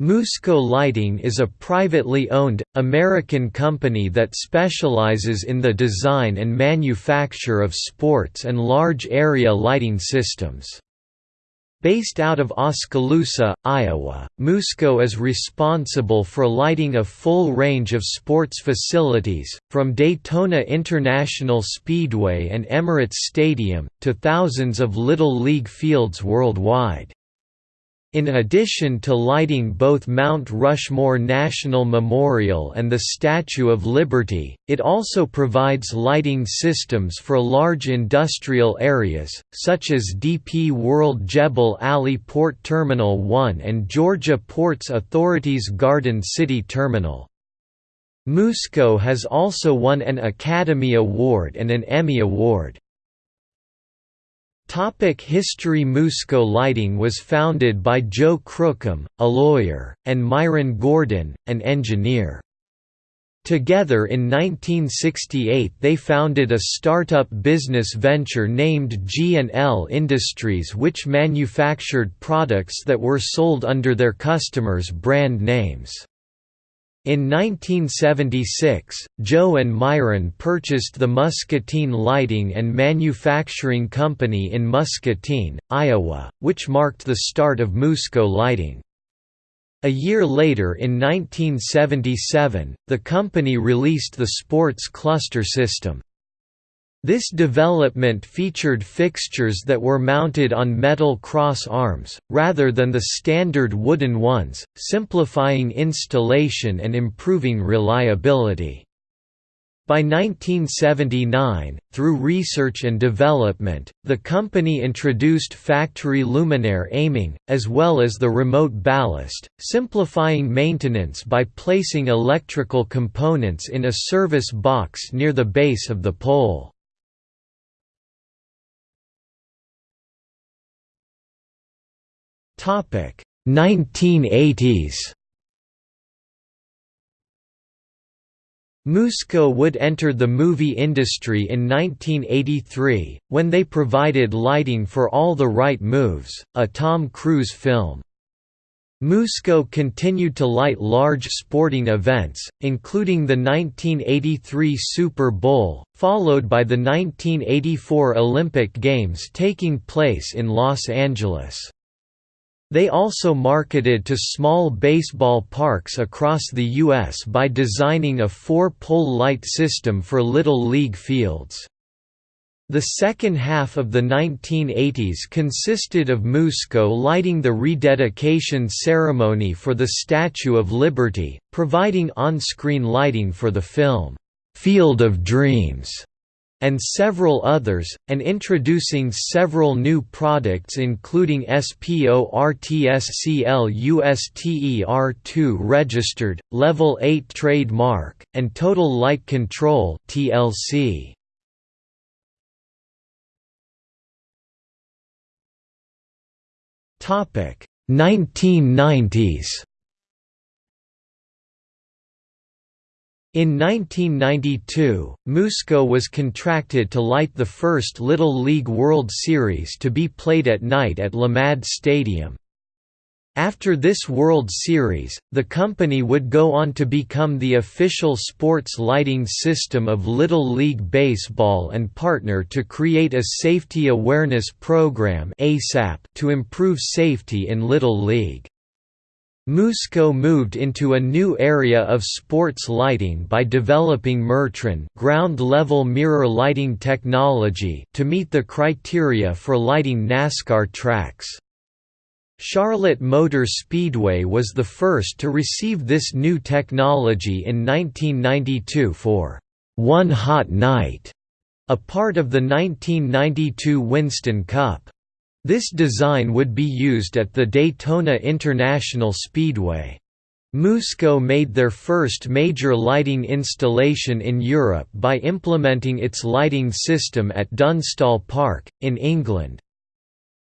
Musco Lighting is a privately owned, American company that specializes in the design and manufacture of sports and large-area lighting systems. Based out of Oskaloosa, Iowa, Musco is responsible for lighting a full range of sports facilities, from Daytona International Speedway and Emirates Stadium, to thousands of Little League fields worldwide. In addition to lighting both Mount Rushmore National Memorial and the Statue of Liberty, it also provides lighting systems for large industrial areas, such as DP World Jebel Ali Port Terminal 1 and Georgia Ports Authority's Garden City Terminal. Musco has also won an Academy Award and an Emmy Award. Topic History Musco Lighting was founded by Joe Crookham, a lawyer, and Myron Gordon, an engineer. Together in 1968 they founded a startup business venture named G&L Industries which manufactured products that were sold under their customers' brand names. In 1976, Joe and Myron purchased the Muscatine Lighting and Manufacturing Company in Muscatine, Iowa, which marked the start of Musco Lighting. A year later in 1977, the company released the Sports Cluster System. This development featured fixtures that were mounted on metal cross arms, rather than the standard wooden ones, simplifying installation and improving reliability. By 1979, through research and development, the company introduced factory luminaire aiming, as well as the remote ballast, simplifying maintenance by placing electrical components in a service box near the base of the pole. Topic 1980s. Musco would enter the movie industry in 1983, when they provided lighting for All the Right Moves, a Tom Cruise film. Musco continued to light large sporting events, including the 1983 Super Bowl, followed by the 1984 Olympic Games taking place in Los Angeles. They also marketed to small baseball parks across the U.S. by designing a four-pole light system for Little League fields. The second half of the 1980s consisted of Musco lighting the rededication ceremony for the Statue of Liberty, providing on-screen lighting for the film, "'Field of Dreams' and several others, and introducing several new products including SPORTSCLUSTER2 registered, Level 8 trademark, and Total Light Control TLC. Topic 1990s In 1992, Musco was contracted to light the first Little League World Series to be played at night at Lamade Stadium. After this World Series, the company would go on to become the official sports lighting system of Little League Baseball and partner to create a Safety Awareness Program to improve safety in Little League. Musco moved into a new area of sports lighting by developing Mertron ground-level mirror lighting technology to meet the criteria for lighting NASCAR tracks. Charlotte Motor Speedway was the first to receive this new technology in 1992 for One Hot Night, a part of the 1992 Winston Cup. This design would be used at the Daytona International Speedway. Musco made their first major lighting installation in Europe by implementing its lighting system at Dunstall Park, in England.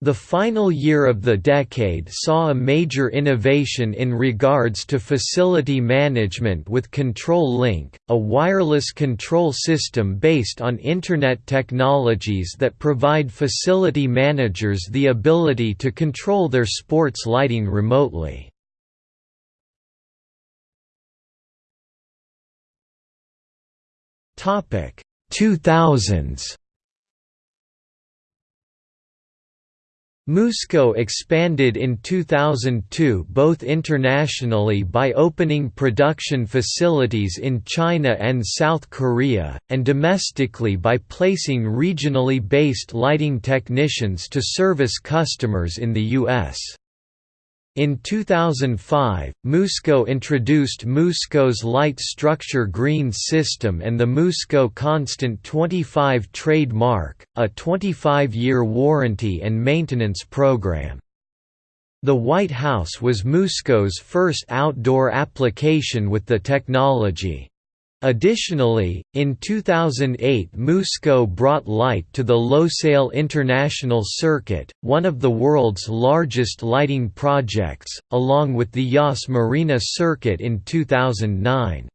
The final year of the decade saw a major innovation in regards to facility management with Control Link, a wireless control system based on Internet technologies that provide facility managers the ability to control their sports lighting remotely. Topic 2000s Musco expanded in 2002 both internationally by opening production facilities in China and South Korea, and domestically by placing regionally based lighting technicians to service customers in the U.S. In 2005, Musco introduced Musco's Light Structure Green System and the Musco Constant 25 trademark, a 25-year warranty and maintenance program. The White House was Musco's first outdoor application with the technology. Additionally, in 2008 Musco brought light to the Losail International Circuit, one of the world's largest lighting projects, along with the Yas Marina Circuit in 2009.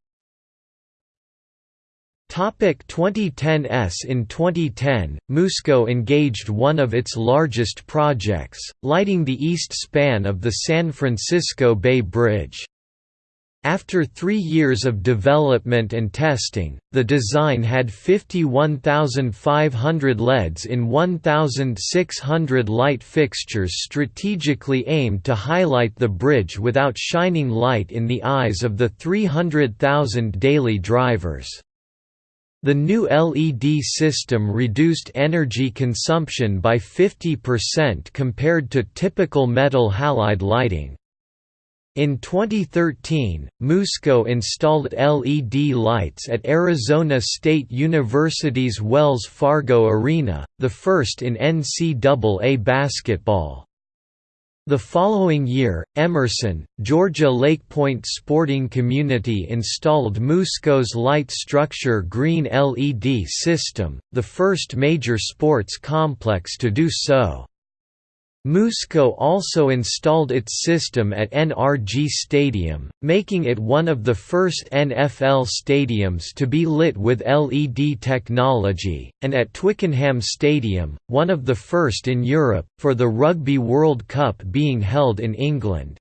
Topic 2010s In 2010, Musco engaged one of its largest projects, lighting the east span of the San Francisco Bay Bridge. After three years of development and testing, the design had 51,500 LEDs in 1,600 light fixtures strategically aimed to highlight the bridge without shining light in the eyes of the 300,000 daily drivers. The new LED system reduced energy consumption by 50% compared to typical metal halide lighting. In 2013, Musco installed LED lights at Arizona State University's Wells Fargo Arena, the first in NCAA basketball. The following year, Emerson, Georgia Lake Point Sporting Community installed Musco's light structure green LED system, the first major sports complex to do so. Musco also installed its system at NRG Stadium, making it one of the first NFL stadiums to be lit with LED technology, and at Twickenham Stadium, one of the first in Europe, for the Rugby World Cup being held in England.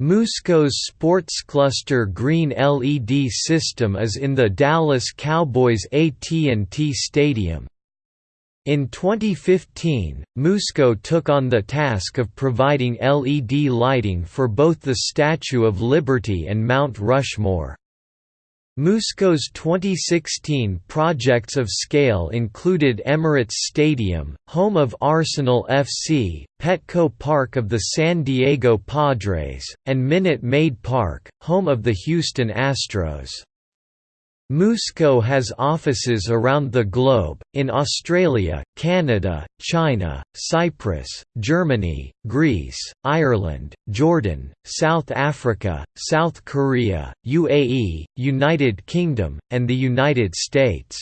Musco's Sports Cluster green LED system is in the Dallas Cowboys AT&T Stadium. In 2015, Musco took on the task of providing LED lighting for both the Statue of Liberty and Mount Rushmore. Musco's 2016 projects of scale included Emirates Stadium, home of Arsenal FC, Petco Park of the San Diego Padres, and Minute Maid Park, home of the Houston Astros. Musco has offices around the globe, in Australia, Canada, China, Cyprus, Germany, Greece, Ireland, Jordan, South Africa, South Korea, UAE, United Kingdom, and the United States.